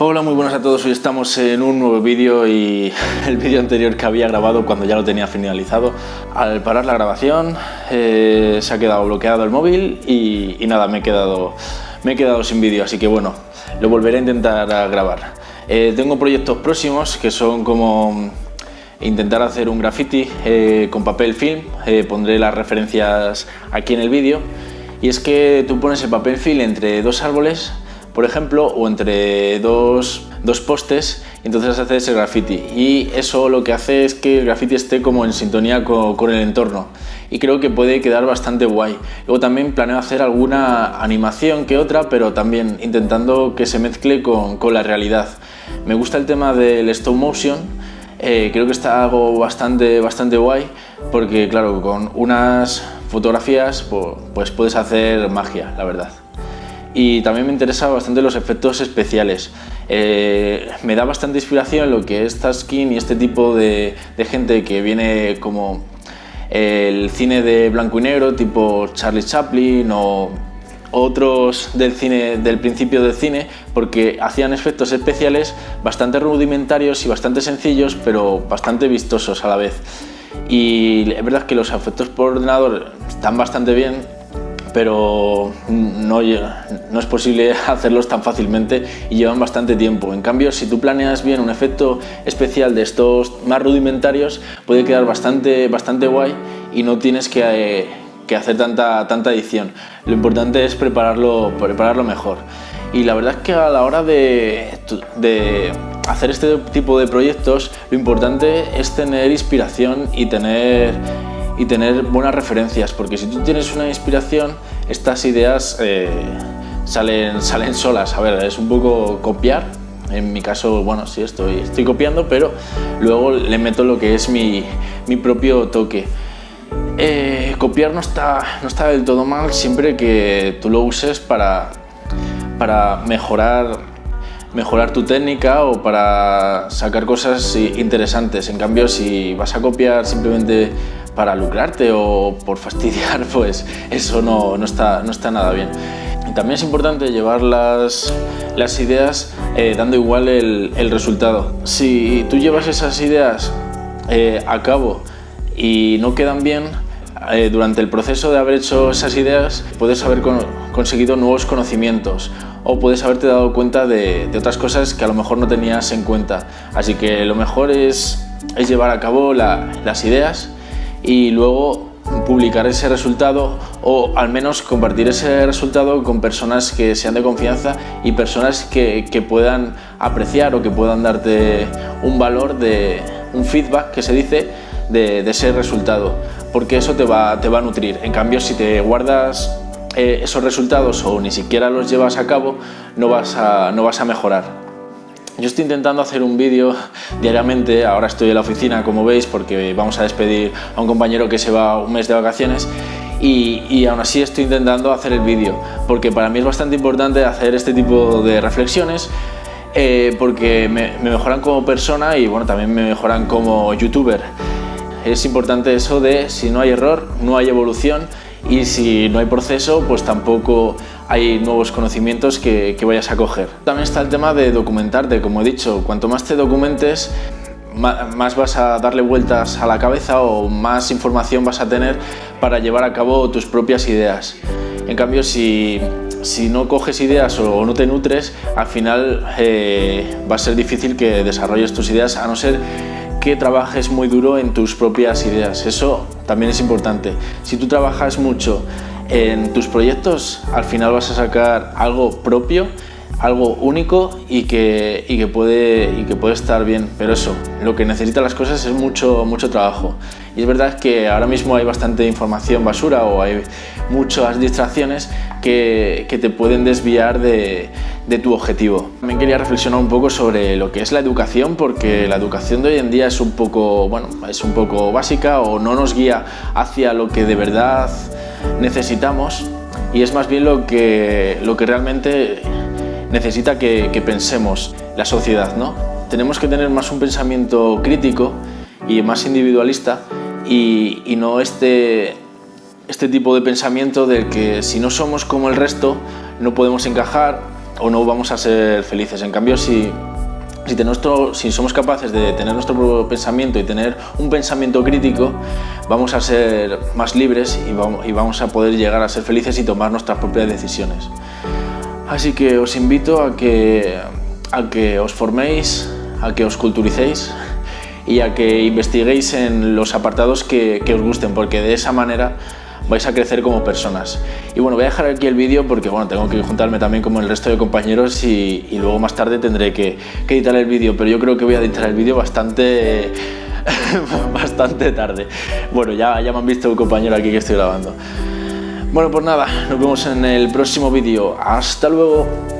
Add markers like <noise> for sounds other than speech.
Hola, muy buenas a todos. Hoy estamos en un nuevo vídeo y <laughs> el vídeo anterior que había grabado cuando ya lo tenía finalizado. Al parar la grabación eh, se ha quedado bloqueado el móvil y, nada, me he, quedado, me he quedado sin vídeo, así que bueno, lo volveré a intentar grabar. Eh, tengo proyectos próximos que son como intentar hacer un graffiti eh, con papel film, pondré las referencias aquí en el vídeo y es que tú pones el papel film entre dos árboles por ejemplo, o entre dos, dos postes, y entonces haces el graffiti. Y eso lo que hace es que el graffiti esté como en sintonía con, el entorno. Y creo que puede quedar bastante guay. Luego también planeo hacer alguna animación que otra, pero también intentando que se mezcle con, con la realidad. Me gusta el tema del stop motion, eh, creo que está algo bastante, bastante guay, porque claro, con unas fotografías pues puedes hacer magia, la verdad y también me interesan bastante los efectos especiales. Eh, me da bastante inspiración lo que es Taskin y este tipo de, gente que viene como el cine de blanco y negro, tipo Charlie Chaplin o otros del cine del principio del cine porque hacían efectos especiales bastante rudimentarios y bastante sencillos pero bastante vistosos a la vez y es verdad que los efectos por ordenador están bastante bien pero no, no, es posible <laughs> hacerlos tan fácilmente y llevan bastante tiempo. En cambio, si tú planeas bien un efecto especial de estos más rudimentarios, puede quedar bastante, bastante guay y no tienes que, eh, que hacer tanta, tanta edición. Lo importante es prepararlo, prepararlo mejor. Y la verdad es que a la hora de, de hacer este tipo de proyectos, lo importante es tener inspiración y tener y tener buenas referencias, porque si tú tienes una inspiración, estas ideas eh, salen, salen solas. A ver, es un poco copiar, en mi caso, bueno, sí, estoy, estoy copiando, pero luego le meto lo que es mi, mi propio toque. Eh, copiar no está, no está del todo mal siempre que tú lo uses para, para mejorar, mejorar tu técnica o para sacar cosas interesantes. En cambio, si vas a copiar simplemente para lucrarte o por <laughs> fastidiar, pues eso no, no, está, no está nada bien. también es importante llevar las, las ideas eh, dando igual el, el, resultado. Si tú llevas esas ideas eh, a cabo y no quedan bien, eh, durante el proceso de haber hecho esas ideas puedes haber conseguido nuevos conocimientos o puedes haberte dado cuenta de, otras cosas que a lo mejor no tenías en cuenta. Así que lo mejor es, es llevar a cabo las ideas y luego publicar ese resultado o al menos compartir ese resultado con personas que sean de confianza y personas que, que puedan apreciar o que puedan darte un valor de un feedback que se dice de, de ese resultado porque eso te va, te va a nutrir. En cambio si te guardas eh, esos resultados o ni siquiera los llevas a cabo no vas a, no vas a mejorar. Yo estoy intentando hacer un vídeo diariamente, ahora estoy en la oficina como veis porque vamos a despedir a un compañero que se va un mes de vacaciones y, aún así estoy intentando hacer el vídeo porque para mí es bastante importante hacer este tipo de reflexiones eh, porque me, me mejoran como persona y bueno, también me mejoran como youtuber. Es importante eso de si no hay error, no hay evolución y si no hay proceso, pues tampoco hay nuevos conocimientos que, vayas a coger. También está el tema de documentarte, como he dicho, cuanto más te documentes, más vas a darle vueltas a la cabeza o más información vas a tener para llevar a cabo tus propias ideas. En cambio, si, no coges ideas o no te nutres, al final eh, va a ser difícil que desarrolles tus ideas, a no ser que trabajes muy duro en tus propias ideas. Eso también es importante. Si tú trabajas mucho en tus proyectos, al final vas a sacar algo propio, algo único y que, y que, puede, y que puede estar bien. Pero eso, lo que necesitan las cosas es mucho, mucho trabajo. Y es verdad que ahora mismo hay bastante información basura o hay muchas distracciones que, que te pueden desviar de, de tu objetivo. También quería reflexionar un poco sobre lo que es la educación porque la educación de hoy en día es un poco, bueno, es un poco básica o no nos guía hacia lo que de verdad necesitamos y es más bien lo que, lo que realmente necesita que, pensemos la sociedad. ¿no? Tenemos que tener más un pensamiento crítico y más individualista y, no este, este tipo de pensamiento del que si no somos como el resto no podemos encajar o no vamos a ser felices. En cambio, si si, si, somos capaces de tener nuestro propio pensamiento y tener un pensamiento crítico, vamos a ser más libres y vamos, y vamos a poder llegar a ser felices y tomar nuestras propias decisiones. Así que os invito a que, a que os forméis, a que os culturicéis y a que investiguéis en los apartados que, que os gusten, porque de esa manera vais a crecer como personas. Y bueno, voy a dejar aquí el vídeo porque bueno, tengo que juntarme también como el resto de compañeros y, luego más tarde tendré que, editar el vídeo, pero yo creo que voy a editar el vídeo bastante, <laughs> bastante tarde. Bueno, ya, ya me han visto un compañero aquí que estoy grabando. Bueno, pues nada, nos vemos en el próximo vídeo. ¡Hasta luego!